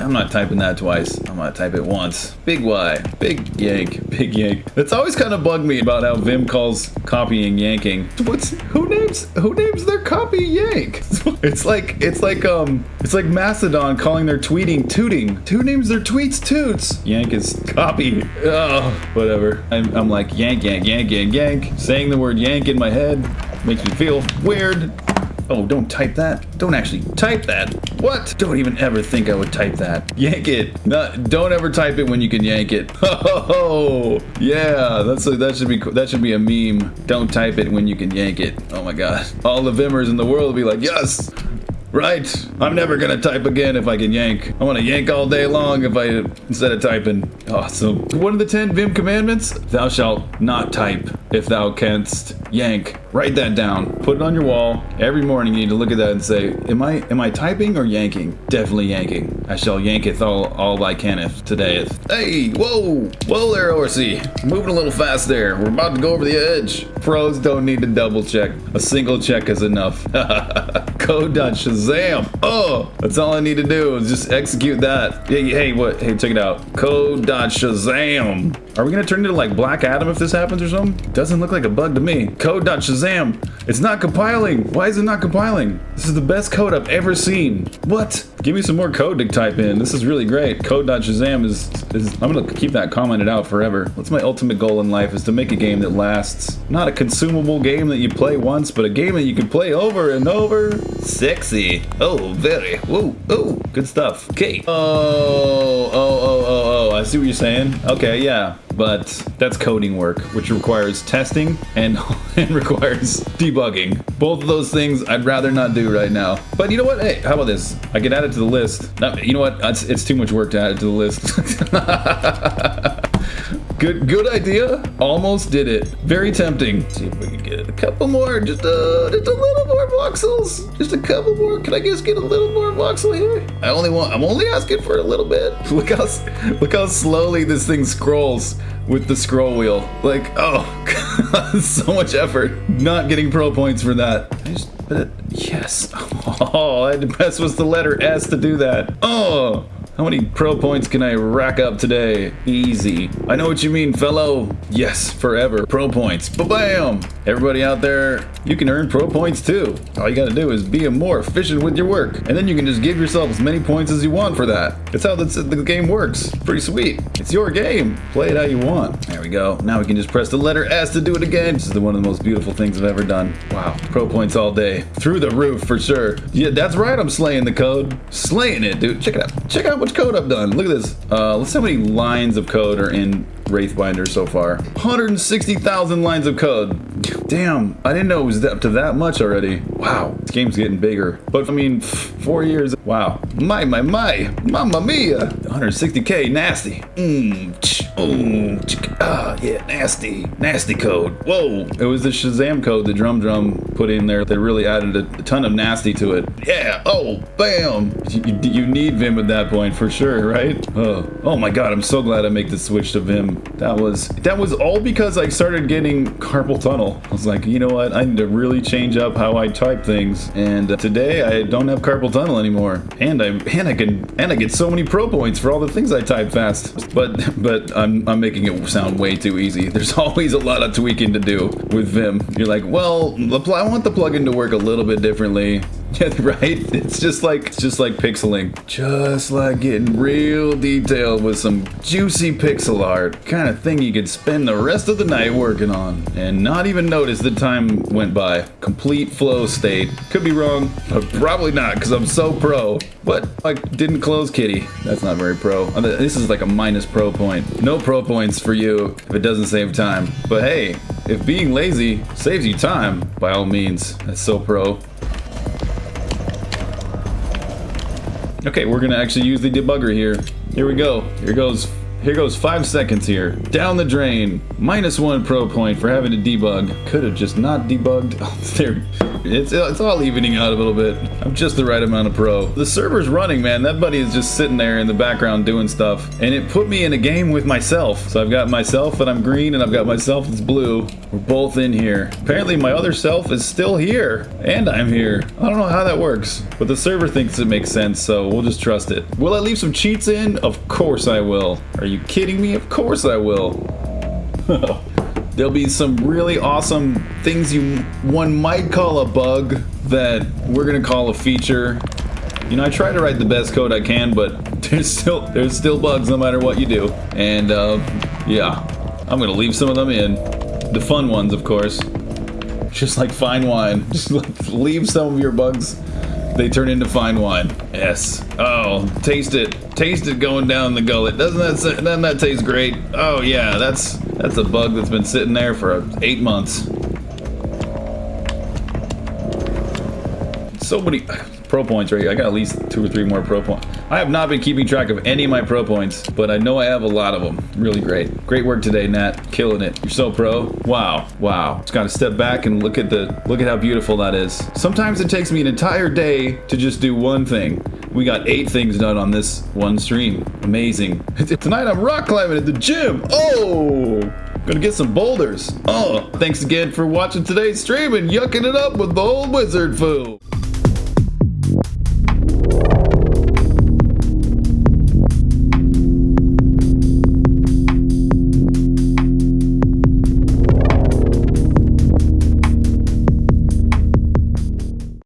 I'm not typing that twice. I'm gonna type it once. Big Y, big yank, big yank. It's always kind of bugged me about how Vim calls copying yanking. What's who names who names their copy yank? It's like it's like um it's like Mastodon calling their tweeting tooting. Who names their tweets toots? Yank is copy. Oh, whatever. I'm, I'm like yank yank yank yank yank. Saying the word yank in my head makes me feel weird. Oh, don't type that. Don't actually type that. What? Don't even ever think I would type that. Yank it. No, don't ever type it when you can yank it. Oh, yeah. That's a, that should be that should be a meme. Don't type it when you can yank it. Oh my god. All the Vimmers in the world will be like, yes. Right. I'm never gonna type again if I can yank. I want to yank all day long if I instead of typing. Awesome. One of the ten Vim commandments: Thou shalt not type if thou canst yank. Write that down. Put it on your wall. Every morning you need to look at that and say, Am I am I typing or yanking? Definitely yanking. I shall yanketh all all I caneth today. Is. Hey, whoa, whoa there, Orsi. Moving a little fast there. We're about to go over the edge. Pros don't need to double check. A single check is enough. Code.shazam. Oh, that's all I need to do is just execute that. Hey, hey, what? Hey, check it out. Code.shazam. Are we gonna turn into like Black Adam if this happens or something? Doesn't look like a bug to me. Code.shazam. It's not compiling. Why is it not compiling? This is the best code I've ever seen. What? Give me some more code to type in. This is really great. Code.shazam is, is, I'm gonna keep that commented out forever. What's my ultimate goal in life is to make a game that lasts. Not a consumable game that you play once, but a game that you can play over and over. Sexy. Oh, very. Whoa, oh, good stuff. Okay. Oh, oh, oh, oh, oh, I see what you're saying. Okay, yeah but that's coding work, which requires testing and, and requires debugging. Both of those things I'd rather not do right now. But you know what? Hey, how about this? I can add it to the list. You know what? It's, it's too much work to add it to the list. Good, good idea. Almost did it. Very tempting. Let's see if we can get a couple more. Just, uh, just a little more voxels. Just a couple more. Can I just get a little more voxel here? I only want. I'm only asking for a little bit. Look how, look how slowly this thing scrolls with the scroll wheel. Like, oh, so much effort. Not getting pro points for that. I Just, put it. yes. Oh, I had to press was the letter S to do that. Oh. How many pro points can I rack up today? Easy. I know what you mean, fellow. Yes, forever. Pro points. Ba-bam! Everybody out there, you can earn pro points too. All you gotta do is be more efficient with your work. And then you can just give yourself as many points as you want for that. That's how the game works. Pretty sweet. It's your game. Play it how you want. There we go. Now we can just press the letter S to do it again. This is one of the most beautiful things I've ever done. Wow. Pro points all day. Through the roof for sure. Yeah, that's right. I'm slaying the code. Slaying it, dude. Check it out. Check out what code I've done. Look at this. Uh, let's see how many lines of code are in Wraithbinder so far. 160,000 lines of code. Damn, I didn't know it was up to that much already. Wow, this game's getting bigger. But I mean, four years. Wow. My, my, my. Mamma mia. 160k, nasty. Mmm. Oh, ah, yeah, nasty. Nasty code. Whoa. It was the Shazam code the Drum Drum put in there They really added a, a ton of nasty to it. Yeah. Oh, bam. You, you need Vim at that point for sure, right? Oh, oh my god, I'm so glad I make the switch to Vim. That was that was all because I started getting carpal tunnel. I was like, you know what? I need to really change up how I type things. And uh, today I don't have carpal tunnel anymore. And I and I can and I get so many pro points for all the things I type fast. But but I'm I'm making it sound way too easy. There's always a lot of tweaking to do with Vim. You're like, well, I want the plugin to work a little bit differently. Yeah, right? It's just like it's just like pixeling. Just like getting real detailed with some juicy pixel art. Kind of thing you could spend the rest of the night working on and not even notice the time went by. Complete flow state. Could be wrong, but probably not because I'm so pro. But I didn't close kitty. That's not very pro. Uh, this is like a minus pro point. No pro points for you if it doesn't save time. But hey, if being lazy saves you time, by all means, that's so pro. Okay, we're gonna actually use the debugger here. Here we go. Here goes Here goes five seconds here. Down the drain. Minus one pro point for having to debug. Could have just not debugged. Oh, there. It's, it's all evening out a little bit. I'm just the right amount of pro. The server's running, man. That buddy is just sitting there in the background doing stuff. And it put me in a game with myself. So I've got myself and I'm green and I've got myself that's blue. We're both in here. Apparently my other self is still here. And I'm here. I don't know how that works. But the server thinks it makes sense, so we'll just trust it. Will I leave some cheats in? Of course I will. Are you kidding me? Of course I will. There'll be some really awesome things you one might call a bug that we're gonna call a feature. You know, I try to write the best code I can, but there's still there's still bugs no matter what you do. And uh, yeah, I'm gonna leave some of them in. The fun ones, of course. Just like fine wine. Just leave some of your bugs they turn into fine wine. Yes. Oh, taste it. Taste it going down the gullet. Doesn't that doesn't that taste great? Oh yeah, that's that's a bug that's been sitting there for eight months. So many pro points right here. I got at least two or three more pro points. I have not been keeping track of any of my pro points, but I know I have a lot of them. Really great. Great work today, Nat. Killing it. You're so pro. Wow. Wow. Just gotta step back and look at the look at how beautiful that is. Sometimes it takes me an entire day to just do one thing. We got eight things done on this one stream. Amazing. Tonight I'm rock climbing at the gym. Oh! Gonna get some boulders. Oh, thanks again for watching today's stream and yucking it up with the old wizard foo.